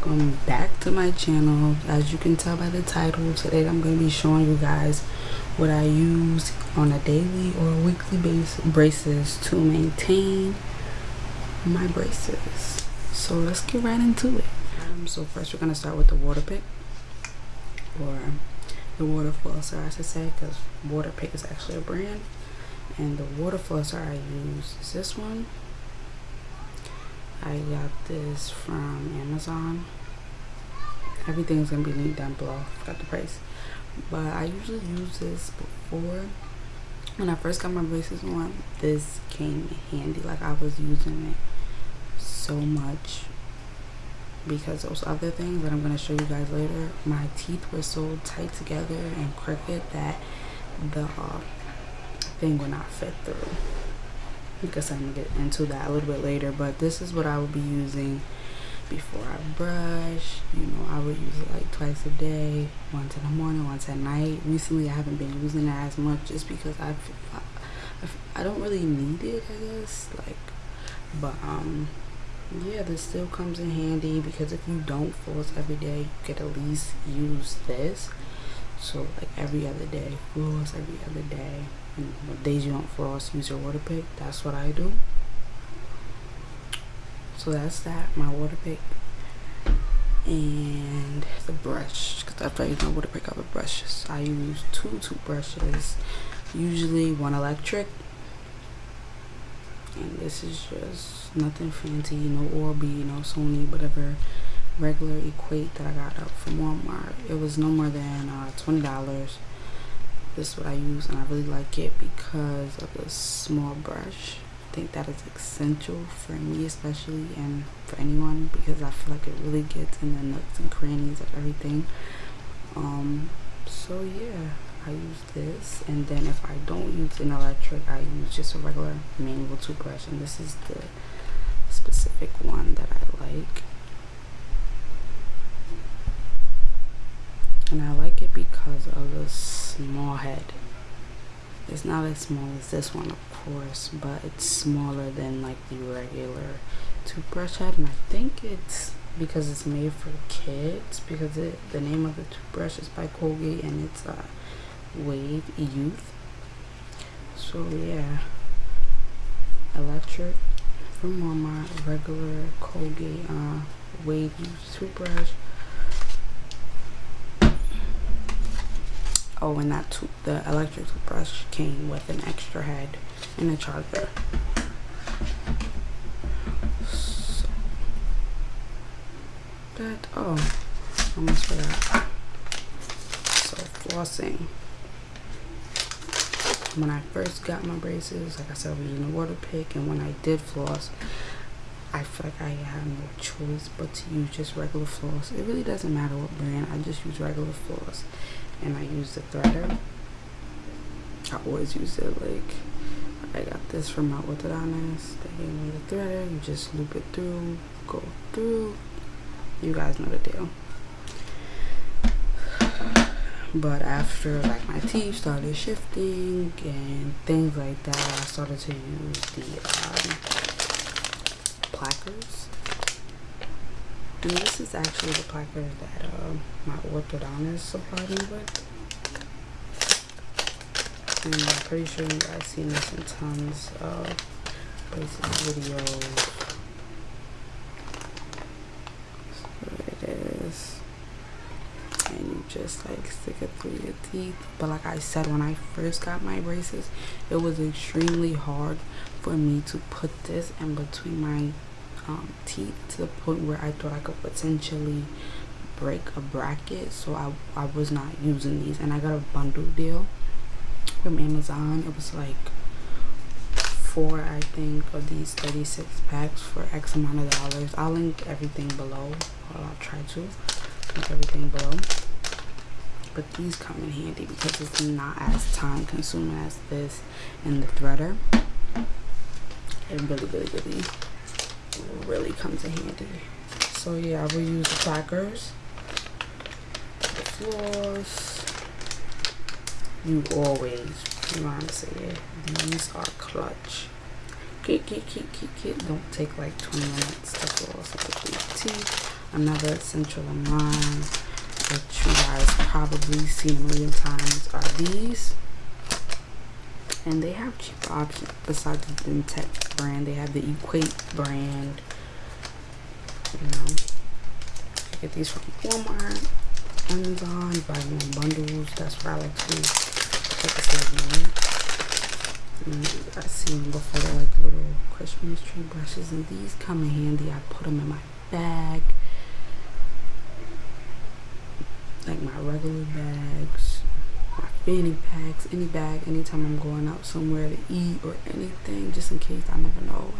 welcome back to my channel. As you can tell by the title today i'm going to be showing you guys what i use on a daily or weekly base braces to maintain my braces. So let's get right into it. Um, so first we're going to start with the Waterpik or the water flosser i should say because Waterpik is actually a brand. And the water flosser i use is this one. I got this from Amazon. Everything's gonna be linked down below. Got the price, but I usually use this before. When I first got my braces on, this came handy. Like I was using it so much because those other things that I'm gonna show you guys later, my teeth were so tight together and crooked that the uh, thing would not fit through because I'm gonna get into that a little bit later but this is what I will be using before I brush you know I would use it like twice a day once in the morning once at night. Recently I haven't been using it as much just because I I, I don't really need it I guess like but um yeah this still comes in handy because if you don't floss every day you could at least use this. So like every other day floss every other day. And days you don't floss use your water pick. that's what I do so that's that my water pick. And the brush because after I use my Waterpik I have brushes I use two toothbrushes usually one electric. And this is just nothing fancy no Oral-B no Sony whatever regular equate that I got up from Walmart. It was no more than uh, $20 this is what I use and I really like it because of the small brush think that is essential for me especially and for anyone because I feel like it really gets in the nooks and crannies of everything. Um so yeah I use this and then if I don't use an electric I use just a regular manual toothbrush and this is the specific one that I like. And I like it because of the small head it's not as small as this one of course but it's smaller than like the regular toothbrush head and I think it's because it's made for kids because it the name of the toothbrush is by Colgate and it's uh, Wave Youth. So yeah. Electric from Walmart regular Colgate uh, Wave Youth toothbrush oh and that the electric toothbrush came with an extra head and a charger. So that oh almost forgot. So flossing. When I first got my braces like I said I was using a water pick, and when I did floss I feel like I have no choice but to use just regular floss. It really doesn't matter what brand, I just use regular floss and I use the threader. I always use it like I got this from my orthodontist. They gave me the threader. You just loop it through, go through. You guys know the deal. But after like my teeth started shifting and things like that, I started to use the um, plackers and this is actually the placard that uh, my orthodontist supplied me with. And I'm pretty sure you guys seen this in tons of places, videos. So it is. And you just like stick it through your teeth. But like I said, when I first got my braces, it was extremely hard for me to put this in between my um, teeth to the point where I thought I could potentially break a bracket so I, I was not using these. And I got a bundle deal from Amazon. It was like four I think of these 36 packs for X amount of dollars. I'll link everything below. Or I'll try to link everything below. But these come in handy because it's not as time consuming as this and the threader. It really really really really comes in handy. So yeah, I will use the plackers, the floors. You always, you know what I'm saying? These are clutch. Keep, keep, keep, keep, keep. Don't take like 20 minutes to floss with your teeth. another essential of mine that you guys probably seen a million times are these and they have cheap options besides the DenTek brand they have the Equate brand. You know I get these from Walmart Amazon buy them in bundles that's what I like to do. Like I seen them before they're like little Christmas tree brushes and these come in handy. I put them in my bag like my regular bags fanny packs any bag anytime I'm going out somewhere to eat or anything just in case I never know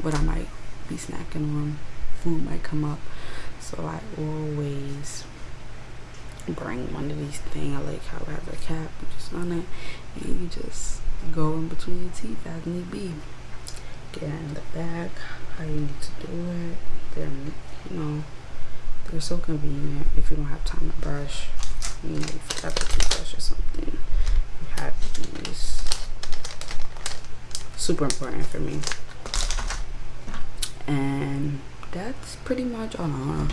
what I might be snacking on. Food might come up. So I always bring one of these things. I like how it has a cap just on it. And you just go in between your teeth as need be. Get in the bag how you need to do it. Then you know they're so convenient if you don't have time to brush. You forgot the toothbrush or something. Have these. Super important for me. And that's pretty much all. I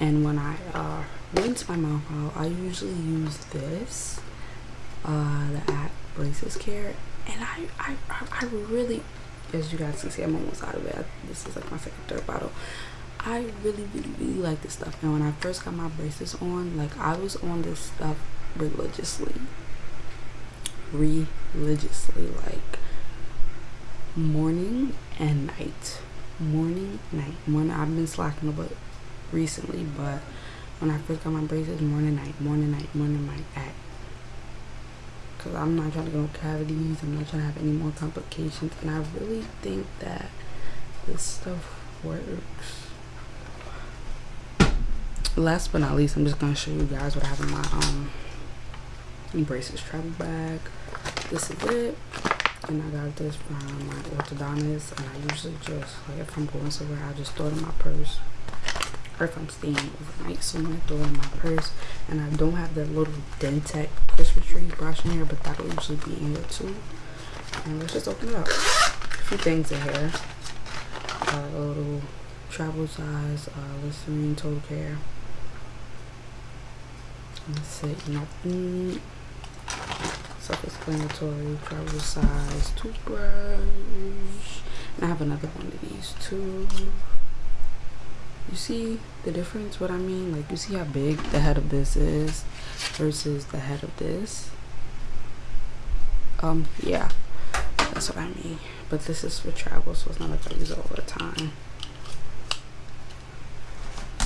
And when I uh, rinse my mouth out, I usually use this, uh, the ACT Braces Care. And I, I, I really, as you guys can see, I'm almost out of it. This is like my second, third bottle. I really, really, really like this stuff. And when I first got my braces on, like I was on this stuff religiously. Religiously, like morning and night. Morning, night. Morning, I've been slacking a bit recently, but when I first got my braces, morning, night, morning, night, morning, night, at. Because I'm not trying to go cavities, I'm not trying to have any more complications, and I really think that this stuff works last but not least i'm just going to show you guys what i have in my um braces travel bag. This is it. And i got this from my orthodontist and i usually just like if i'm going somewhere i just throw it in my purse. Or if i'm staying overnight somewhere throw it in my purse. And i don't have the little DenTek christmas tree brush in here but that'll usually be in here too. And let's just open it up. A few things in here. Uh, a little travel size uh, Listerine total care that's it, nothing self-explanatory, travel size, toothbrush. And I have another one of these too. You see the difference, what I mean? Like you see how big the head of this is versus the head of this? Um, yeah, that's what I mean. But this is for travel, so it's not like I use it all the time.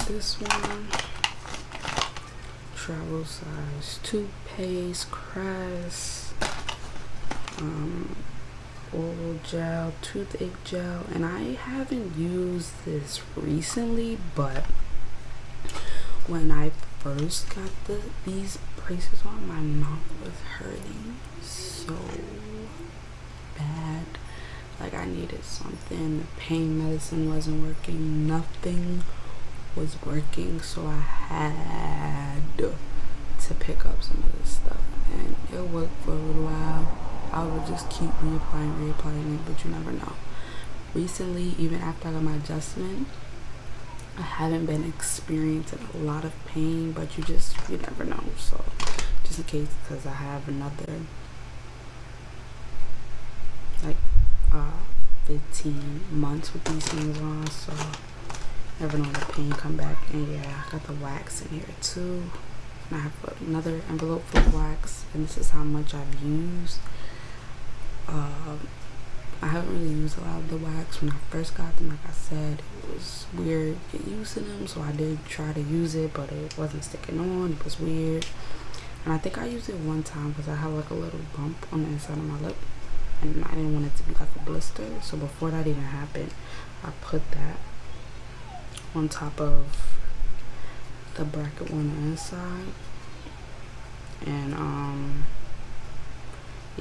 This one travel size toothpaste, Crest, um, oral gel, toothache gel, and I haven't used this recently, but when I first got the these braces on, my mouth was hurting so bad. Like I needed something. The pain medicine wasn't working. Nothing was working so I had to pick up some of this stuff. And it worked for a little while. I would just keep reapplying reapplying it but you never know. Recently even after I got my adjustment I haven't been experiencing a lot of pain but you just you never know. So just in case because I have another like uh 15 months with these things on so never know the pain come back and yeah I got the wax in here too. And I have another envelope full of wax and this is how much I've used. Um, I haven't really used a lot of the wax. When I first got them like I said it was weird using them so I did try to use it but it wasn't sticking on. It was weird. And I think I used it one time because I had like a little bump on the inside of my lip and I didn't want it to be like a blister. So before that even happened I put that on top of the bracket on the inside. And um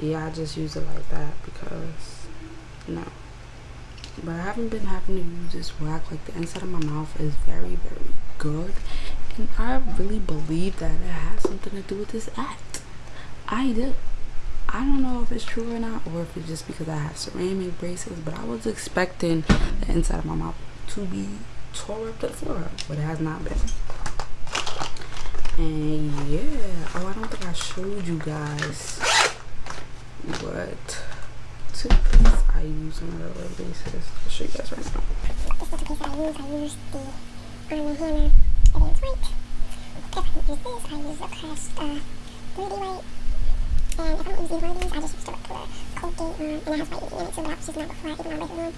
yeah I just use it like that because no. But I haven't been having to use this wax like the inside of my mouth is very very good. And I really believe that it has something to do with this ACT. I do. I don't know if it's true or not or if it's just because I have ceramic braces but I was expecting the inside of my mouth to be tore up the floor, but it has not been. And yeah, oh, I don't think I showed you guys what toothpaste I use on a regular basis. I'll show you guys right now. Toothpaste I use. I use the Arm & Hammer. It is white. If I use this, I use the Crest uh, 3D white. And if I don't use either of these, I just use the regular Colgate one. And it has whitening in it too, but that before I even know whitening one.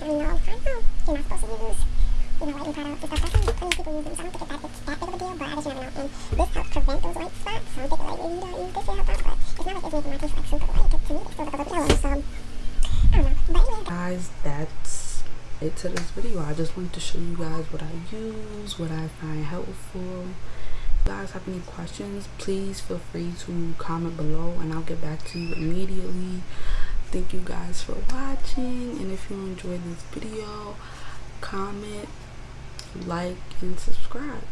And you know, I know you're not supposed to use you know, whitening products and stuff. I've seen plenty of people use them, so I think it's that, it's that big of a deal, but I just never know. And this helps prevent those white spots, so I'm like, you don't use this to help out, but it's not like it's making my teeth like super white. To me, it still looks a little yellow, so guys that's it to this video i just wanted to show you guys what i use what i find helpful if you guys have any questions please feel free to comment below and i'll get back to you immediately thank you guys for watching and if you enjoyed this video comment like and subscribe